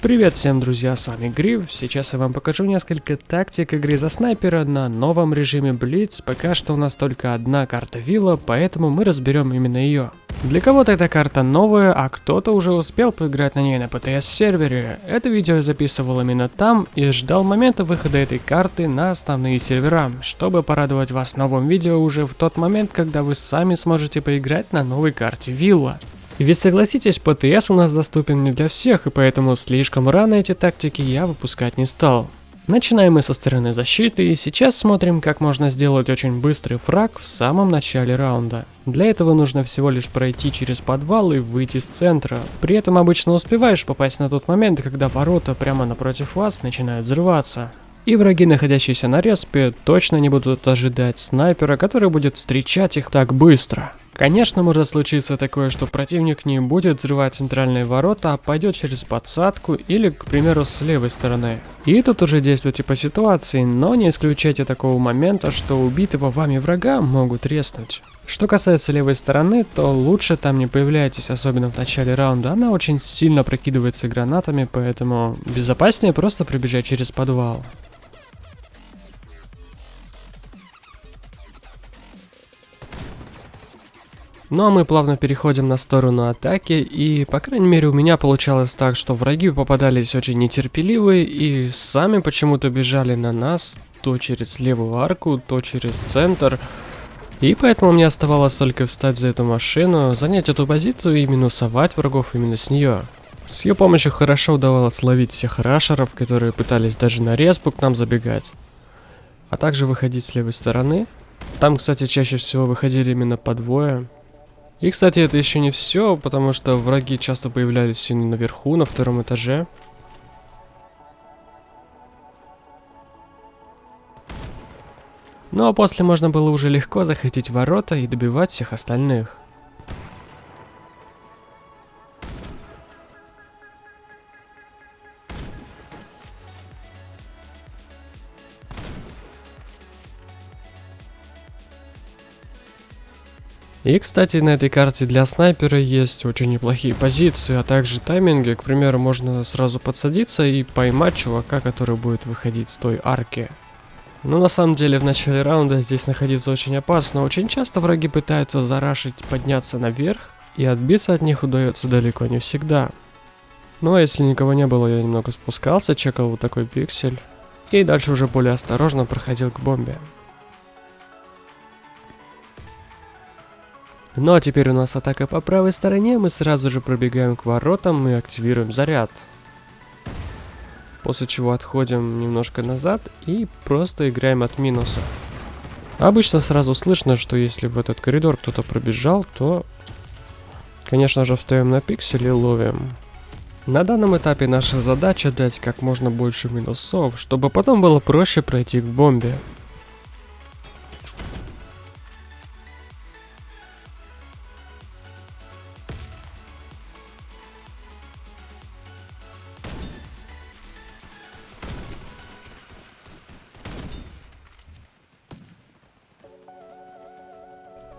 Привет всем, друзья, с вами Грив. Сейчас я вам покажу несколько тактик игры за снайпера на новом режиме Blitz. Пока что у нас только одна карта вилла, поэтому мы разберем именно ее. Для кого-то эта карта новая, а кто-то уже успел поиграть на ней на PTS сервере. Это видео я записывал именно там и ждал момента выхода этой карты на основные сервера, чтобы порадовать вас новым видео уже в тот момент, когда вы сами сможете поиграть на новой карте вилла. Ведь согласитесь, ПТС у нас доступен не для всех, и поэтому слишком рано эти тактики я выпускать не стал. Начинаем мы со стороны защиты, и сейчас смотрим, как можно сделать очень быстрый фраг в самом начале раунда. Для этого нужно всего лишь пройти через подвал и выйти с центра. При этом обычно успеваешь попасть на тот момент, когда ворота прямо напротив вас начинают взрываться. И враги, находящиеся на респе, точно не будут ожидать снайпера, который будет встречать их так быстро. Конечно, может случиться такое, что противник не будет взрывать центральные ворота, а пойдет через подсадку или, к примеру, с левой стороны. И тут уже действуйте по ситуации, но не исключайте такого момента, что убитого вами врага могут резнуть. Что касается левой стороны, то лучше там не появляйтесь, особенно в начале раунда, она очень сильно прокидывается гранатами, поэтому безопаснее просто пробежать через подвал. Ну а мы плавно переходим на сторону атаки, и по крайней мере у меня получалось так, что враги попадались очень нетерпеливые и сами почему-то бежали на нас, то через левую арку, то через центр. И поэтому мне оставалось только встать за эту машину, занять эту позицию и минусовать врагов именно с нее. С ее помощью хорошо удавалось словить всех рашеров, которые пытались даже на респу к нам забегать. А также выходить с левой стороны. Там, кстати, чаще всего выходили именно по двое. И, кстати, это еще не все, потому что враги часто появлялись и наверху, на втором этаже. Ну а после можно было уже легко захватить ворота и добивать всех остальных. И, кстати, на этой карте для снайпера есть очень неплохие позиции, а также тайминги. К примеру, можно сразу подсадиться и поймать чувака, который будет выходить с той арки. Но на самом деле в начале раунда здесь находиться очень опасно. Очень часто враги пытаются зарашить, подняться наверх, и отбиться от них удается далеко не всегда. Ну а если никого не было, я немного спускался, чекал вот такой пиксель. И дальше уже более осторожно проходил к бомбе. Ну а теперь у нас атака по правой стороне, мы сразу же пробегаем к воротам и активируем заряд. После чего отходим немножко назад и просто играем от минуса. Обычно сразу слышно, что если в этот коридор кто-то пробежал, то, конечно же, встаем на пиксель и ловим. На данном этапе наша задача дать как можно больше минусов, чтобы потом было проще пройти к бомбе.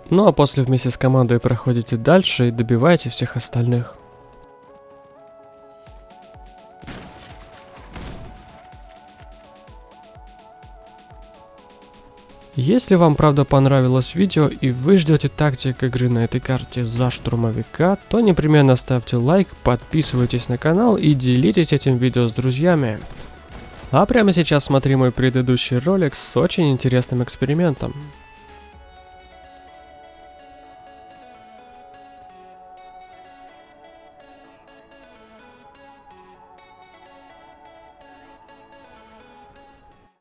Ну а после вместе с командой проходите дальше и добиваете всех остальных. Если вам правда понравилось видео и вы ждете тактик игры на этой карте за штурмовика, то непременно ставьте лайк, подписывайтесь на канал и делитесь этим видео с друзьями. А прямо сейчас смотри мой предыдущий ролик с очень интересным экспериментом.